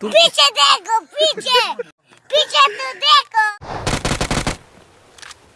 Picie tego, picie! Picie tu